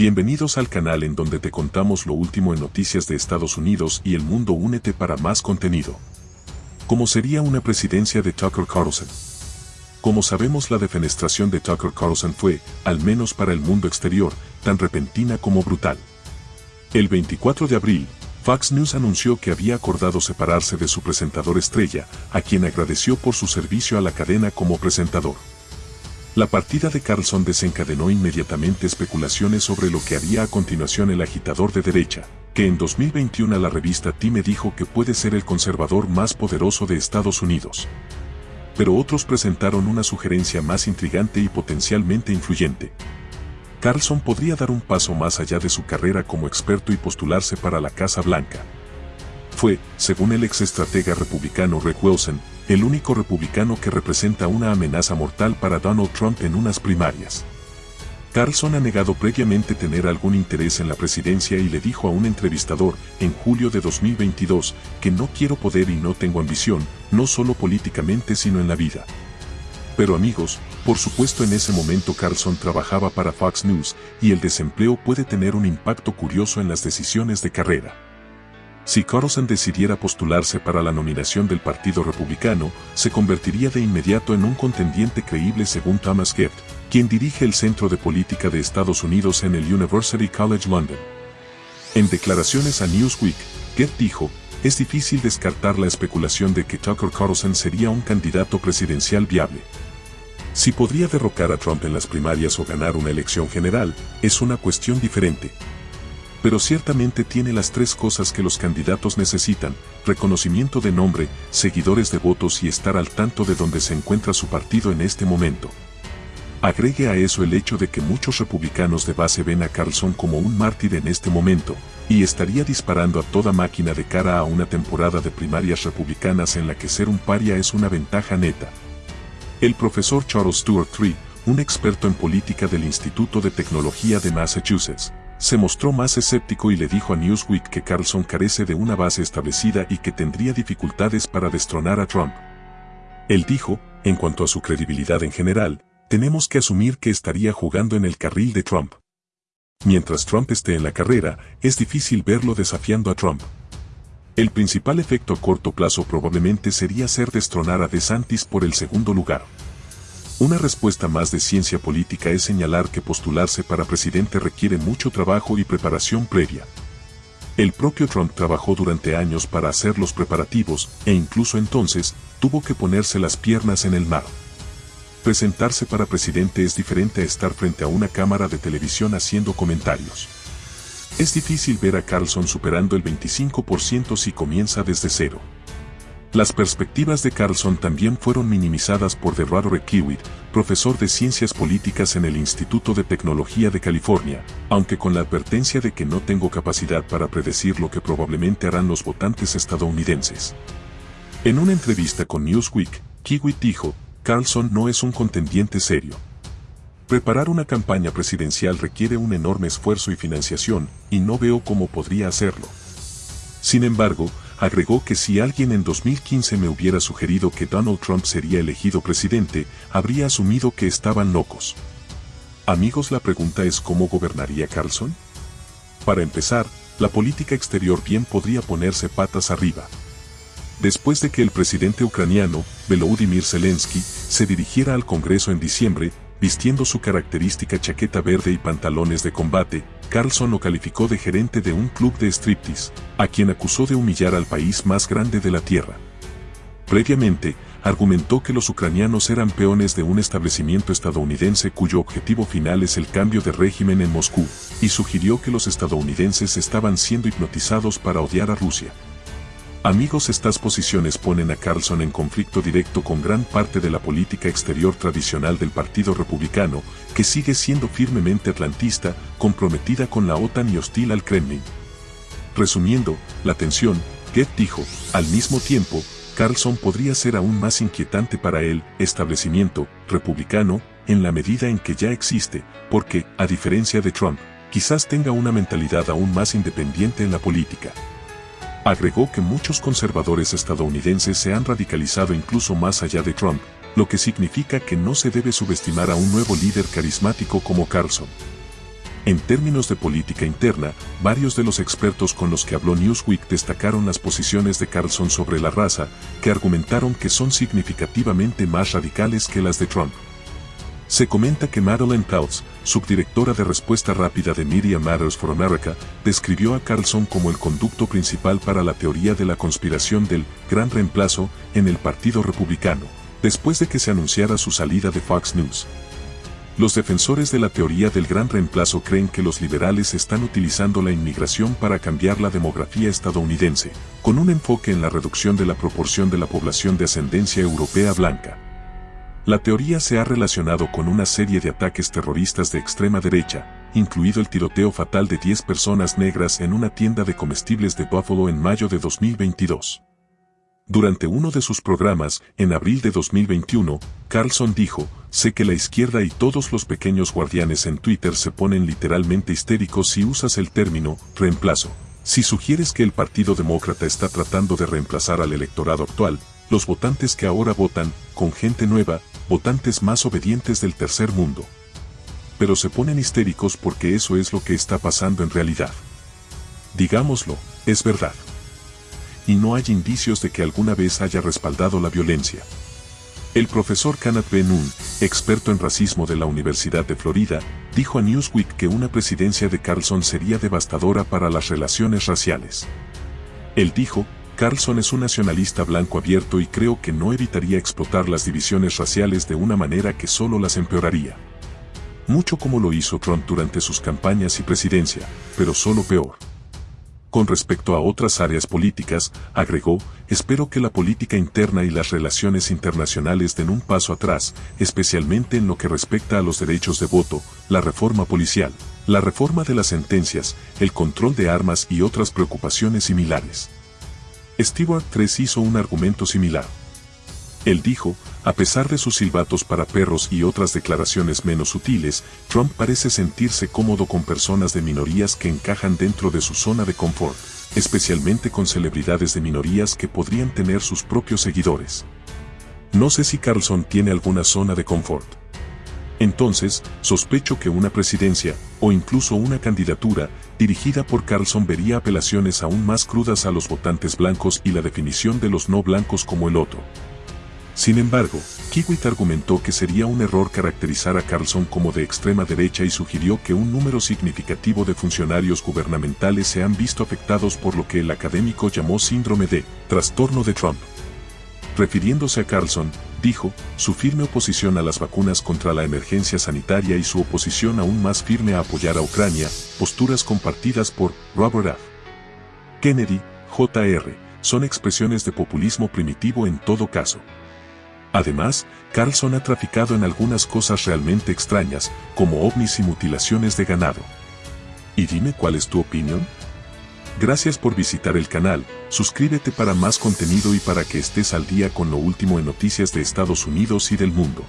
Bienvenidos al canal en donde te contamos lo último en noticias de Estados Unidos y el mundo. Únete para más contenido. ¿Cómo sería una presidencia de Tucker Carlson? Como sabemos la defenestración de Tucker Carlson fue, al menos para el mundo exterior, tan repentina como brutal. El 24 de abril, Fox News anunció que había acordado separarse de su presentador estrella, a quien agradeció por su servicio a la cadena como presentador. La partida de Carlson desencadenó inmediatamente especulaciones sobre lo que haría a continuación el agitador de derecha, que en 2021 la revista Time dijo que puede ser el conservador más poderoso de Estados Unidos. Pero otros presentaron una sugerencia más intrigante y potencialmente influyente. Carlson podría dar un paso más allá de su carrera como experto y postularse para la Casa Blanca. Fue, según el ex estratega republicano Rick Wilson, el único republicano que representa una amenaza mortal para Donald Trump en unas primarias. Carlson ha negado previamente tener algún interés en la presidencia y le dijo a un entrevistador, en julio de 2022, que no quiero poder y no tengo ambición, no solo políticamente sino en la vida. Pero amigos, por supuesto en ese momento Carlson trabajaba para Fox News y el desempleo puede tener un impacto curioso en las decisiones de carrera. Si Carlson decidiera postularse para la nominación del Partido Republicano, se convertiría de inmediato en un contendiente creíble según Thomas Gift, quien dirige el Centro de Política de Estados Unidos en el University College London. En declaraciones a Newsweek, Gift dijo, es difícil descartar la especulación de que Tucker Carlson sería un candidato presidencial viable. Si podría derrocar a Trump en las primarias o ganar una elección general, es una cuestión diferente, pero ciertamente tiene las tres cosas que los candidatos necesitan, reconocimiento de nombre, seguidores de votos y estar al tanto de dónde se encuentra su partido en este momento. Agregue a eso el hecho de que muchos republicanos de base ven a Carlson como un mártir en este momento, y estaría disparando a toda máquina de cara a una temporada de primarias republicanas en la que ser un paria es una ventaja neta. El profesor Charles Stuart Tree, un experto en política del Instituto de Tecnología de Massachusetts, se mostró más escéptico y le dijo a Newsweek que Carlson carece de una base establecida y que tendría dificultades para destronar a Trump. Él dijo, en cuanto a su credibilidad en general, tenemos que asumir que estaría jugando en el carril de Trump. Mientras Trump esté en la carrera, es difícil verlo desafiando a Trump. El principal efecto a corto plazo probablemente sería hacer destronar a DeSantis por el segundo lugar. Una respuesta más de ciencia política es señalar que postularse para presidente requiere mucho trabajo y preparación previa. El propio Trump trabajó durante años para hacer los preparativos e incluso entonces tuvo que ponerse las piernas en el mar. Presentarse para presidente es diferente a estar frente a una cámara de televisión haciendo comentarios. Es difícil ver a Carlson superando el 25% si comienza desde cero. Las perspectivas de Carlson también fueron minimizadas por Roderick Kiewit, profesor de Ciencias Políticas en el Instituto de Tecnología de California, aunque con la advertencia de que no tengo capacidad para predecir lo que probablemente harán los votantes estadounidenses. En una entrevista con Newsweek, Kiewit dijo, Carlson no es un contendiente serio. Preparar una campaña presidencial requiere un enorme esfuerzo y financiación, y no veo cómo podría hacerlo. Sin embargo, agregó que si alguien en 2015 me hubiera sugerido que Donald Trump sería elegido presidente, habría asumido que estaban locos. Amigos, la pregunta es cómo gobernaría Carlson? Para empezar, la política exterior bien podría ponerse patas arriba. Después de que el presidente ucraniano, Volodymyr Zelensky, se dirigiera al Congreso en diciembre, vistiendo su característica chaqueta verde y pantalones de combate, Carlson lo calificó de gerente de un club de striptease, a quien acusó de humillar al país más grande de la Tierra. Previamente, argumentó que los ucranianos eran peones de un establecimiento estadounidense cuyo objetivo final es el cambio de régimen en Moscú, y sugirió que los estadounidenses estaban siendo hipnotizados para odiar a Rusia. Amigos, estas posiciones ponen a Carlson en conflicto directo con gran parte de la política exterior tradicional del Partido Republicano, que sigue siendo firmemente atlantista, comprometida con la OTAN y hostil al Kremlin. Resumiendo, la tensión, Get dijo, al mismo tiempo, Carlson podría ser aún más inquietante para el establecimiento republicano, en la medida en que ya existe, porque, a diferencia de Trump, quizás tenga una mentalidad aún más independiente en la política. Agregó que muchos conservadores estadounidenses se han radicalizado incluso más allá de Trump, lo que significa que no se debe subestimar a un nuevo líder carismático como Carlson. En términos de política interna, varios de los expertos con los que habló Newsweek destacaron las posiciones de Carlson sobre la raza, que argumentaron que son significativamente más radicales que las de Trump. Se comenta que Madeleine Peltz, subdirectora de respuesta rápida de Media Matters for America, describió a Carlson como el conducto principal para la teoría de la conspiración del gran reemplazo en el Partido Republicano, después de que se anunciara su salida de Fox News. Los defensores de la teoría del gran reemplazo creen que los liberales están utilizando la inmigración para cambiar la demografía estadounidense, con un enfoque en la reducción de la proporción de la población de ascendencia europea blanca. La teoría se ha relacionado con una serie de ataques terroristas de extrema derecha, incluido el tiroteo fatal de 10 personas negras en una tienda de comestibles de Buffalo en mayo de 2022. Durante uno de sus programas, en abril de 2021, Carlson dijo, sé que la izquierda y todos los pequeños guardianes en Twitter se ponen literalmente histéricos si usas el término reemplazo. Si sugieres que el Partido Demócrata está tratando de reemplazar al electorado actual, los votantes que ahora votan, con gente nueva, votantes más obedientes del tercer mundo. Pero se ponen histéricos porque eso es lo que está pasando en realidad. Digámoslo, es verdad y no hay indicios de que alguna vez haya respaldado la violencia. El profesor Kenneth B. experto en racismo de la Universidad de Florida, dijo a Newsweek que una presidencia de Carlson sería devastadora para las relaciones raciales. Él dijo, Carlson es un nacionalista blanco abierto y creo que no evitaría explotar las divisiones raciales de una manera que solo las empeoraría. Mucho como lo hizo Trump durante sus campañas y presidencia, pero solo peor. Con respecto a otras áreas políticas, agregó, espero que la política interna y las relaciones internacionales den un paso atrás, especialmente en lo que respecta a los derechos de voto, la reforma policial, la reforma de las sentencias, el control de armas y otras preocupaciones similares. Stewart 3 hizo un argumento similar. Él dijo, a pesar de sus silbatos para perros y otras declaraciones menos sutiles, Trump parece sentirse cómodo con personas de minorías que encajan dentro de su zona de confort, especialmente con celebridades de minorías que podrían tener sus propios seguidores. No sé si Carlson tiene alguna zona de confort. Entonces, sospecho que una presidencia, o incluso una candidatura, dirigida por Carlson vería apelaciones aún más crudas a los votantes blancos y la definición de los no blancos como el otro. Sin embargo, Kiewit argumentó que sería un error caracterizar a Carlson como de extrema derecha y sugirió que un número significativo de funcionarios gubernamentales se han visto afectados por lo que el académico llamó síndrome de trastorno de Trump. Refiriéndose a Carlson, dijo, su firme oposición a las vacunas contra la emergencia sanitaria y su oposición aún más firme a apoyar a Ucrania, posturas compartidas por Robert F. Kennedy, Jr., son expresiones de populismo primitivo en todo caso. Además, Carlson ha traficado en algunas cosas realmente extrañas, como ovnis y mutilaciones de ganado. Y dime cuál es tu opinión. Gracias por visitar el canal, suscríbete para más contenido y para que estés al día con lo último en noticias de Estados Unidos y del mundo.